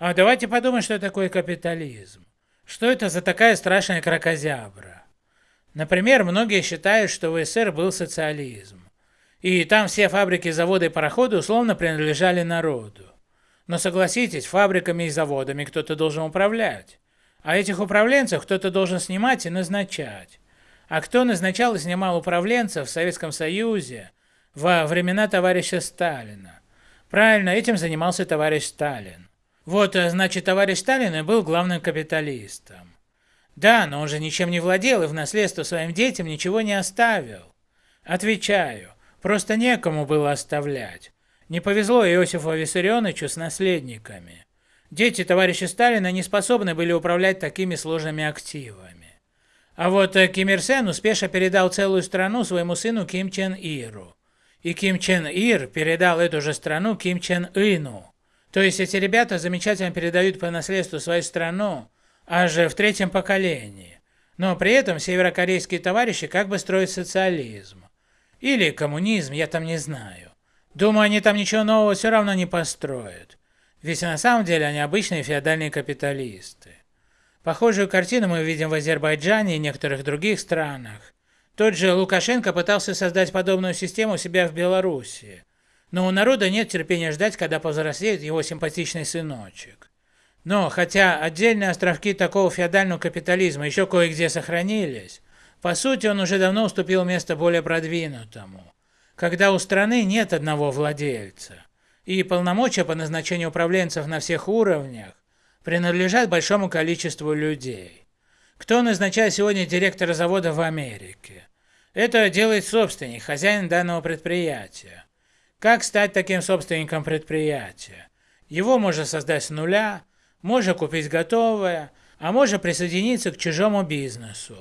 А давайте подумаем, что такое капитализм. Что это за такая страшная кракозябра? Например, многие считают, что в СССР был социализм. И там все фабрики, заводы и пароходы условно принадлежали народу. Но согласитесь, фабриками и заводами кто-то должен управлять. А этих управленцев кто-то должен снимать и назначать. А кто назначал и снимал управленцев в Советском Союзе во времена товарища Сталина? Правильно, этим занимался товарищ Сталин. Вот, э, значит, товарищ Сталин был главным капиталистом. Да, но он же ничем не владел и в наследство своим детям ничего не оставил. Отвечаю, просто некому было оставлять. Не повезло Иосифу Виссарионовичу с наследниками. Дети товарища Сталина не способны были управлять такими сложными активами. А вот э, Ким Ир Сен успешно передал целую страну своему сыну Ким Чен Иру. И Ким Чен Ир передал эту же страну Ким Чен Ину. То есть эти ребята замечательно передают по наследству свою страну аж в третьем поколении. Но при этом северокорейские товарищи как бы строят социализм. Или коммунизм, я там не знаю. Думаю, они там ничего нового все равно не построят. Ведь на самом деле они обычные феодальные капиталисты. Похожую картину мы видим в Азербайджане и некоторых других странах. Тот же Лукашенко пытался создать подобную систему у себя в Белоруссии. Но у народа нет терпения ждать, когда повзрослеет его симпатичный сыночек. Но хотя отдельные островки такого феодального капитализма еще кое-где сохранились, по сути он уже давно уступил место более продвинутому, когда у страны нет одного владельца, и полномочия по назначению управленцев на всех уровнях принадлежат большому количеству людей. Кто назначает сегодня директора завода в Америке? Это делает собственник, хозяин данного предприятия. Как стать таким собственником предприятия? Его можно создать с нуля, можно купить готовое, а можно присоединиться к чужому бизнесу,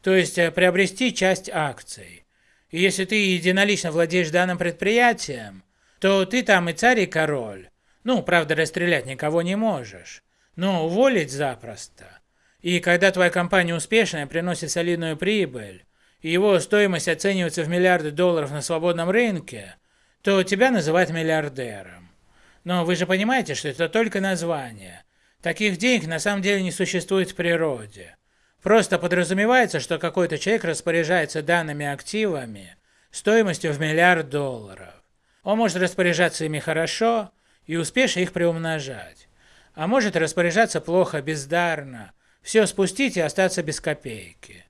то есть э, приобрести часть акций. И если ты единолично владеешь данным предприятием, то ты там и царь, и король. Ну, правда, расстрелять никого не можешь, но уволить запросто. И когда твоя компания успешная, приносит солидную прибыль, и его стоимость оценивается в миллиарды долларов на свободном рынке, то тебя называют миллиардером. Но вы же понимаете, что это только название. Таких денег на самом деле не существует в природе. Просто подразумевается, что какой-то человек распоряжается данными активами стоимостью в миллиард долларов. Он может распоряжаться ими хорошо и успешно их приумножать. А может распоряжаться плохо, бездарно, все спустить и остаться без копейки.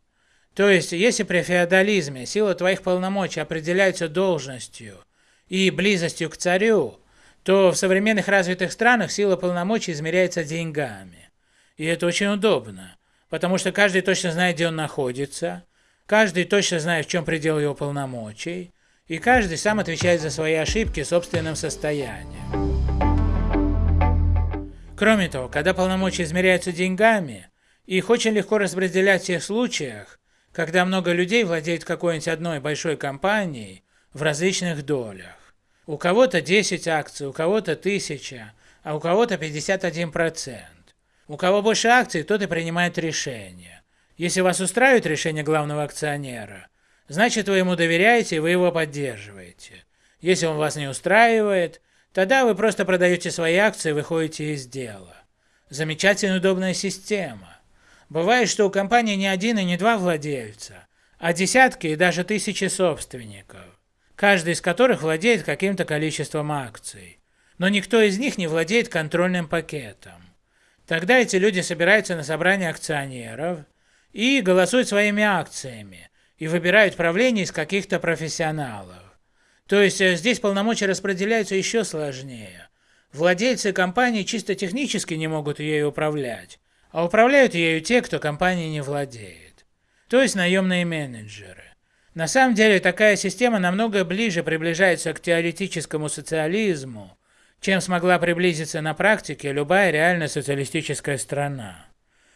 То есть, если при феодализме сила твоих полномочий определяется должностью – и близостью к царю, то в современных развитых странах сила полномочий измеряется деньгами. И это очень удобно, потому что каждый точно знает, где он находится, каждый точно знает, в чем предел его полномочий, и каждый сам отвечает за свои ошибки собственным состоянием. Кроме того, когда полномочия измеряются деньгами, их очень легко распределять в тех случаях, когда много людей владеют какой-нибудь одной большой компанией, в различных долях. У кого-то 10 акций, у кого-то 1000, а у кого-то 51%. У кого больше акций, тот и принимает решение. Если вас устраивает решение главного акционера, значит вы ему доверяете и вы его поддерживаете. Если он вас не устраивает, тогда вы просто продаете свои акции и выходите из дела. Замечательная удобная система. Бывает, что у компании не один и не два владельца, а десятки и даже тысячи собственников каждый из которых владеет каким-то количеством акций. Но никто из них не владеет контрольным пакетом. Тогда эти люди собираются на собрание акционеров и голосуют своими акциями и выбирают правление из каких-то профессионалов. То есть э, здесь полномочия распределяются еще сложнее. Владельцы компании чисто технически не могут ею управлять, а управляют ею те, кто компанией не владеет. То есть наемные менеджеры. На самом деле такая система намного ближе приближается к теоретическому социализму, чем смогла приблизиться на практике любая реально социалистическая страна.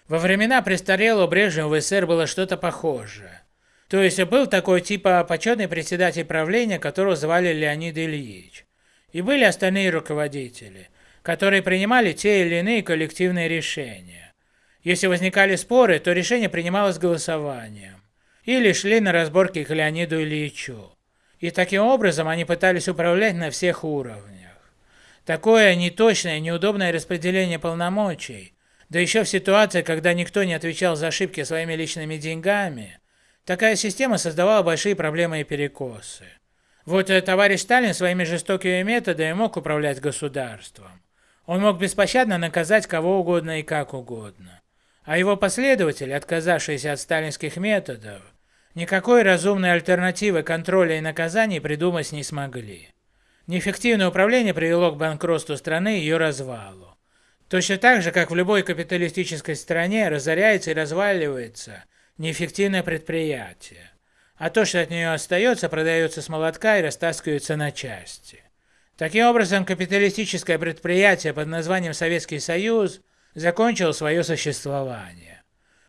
Во времена престарелого Брежнева в СССР было что-то похожее. То есть был такой типа почетный председатель правления, которого звали Леонид Ильич. И были остальные руководители, которые принимали те или иные коллективные решения. Если возникали споры, то решение принималось голосованием или шли на разборки к Леониду Ильичу. И таким образом они пытались управлять на всех уровнях. Такое неточное, неудобное распределение полномочий, да еще в ситуации, когда никто не отвечал за ошибки своими личными деньгами, такая система создавала большие проблемы и перекосы. Вот э, товарищ Сталин своими жестокими методами мог управлять государством. Он мог беспощадно наказать кого угодно и как угодно. А его последователи, отказавшиеся от сталинских методов, никакой разумной альтернативы контроля и наказаний придумать не смогли. Неэффективное управление привело к банкротству страны и ее развалу. Точно так же, как в любой капиталистической стране разоряется и разваливается неэффективное предприятие а то, что от нее остается, продается с молотка и растаскивается на части. Таким образом, капиталистическое предприятие под названием Советский Союз закончило свое существование.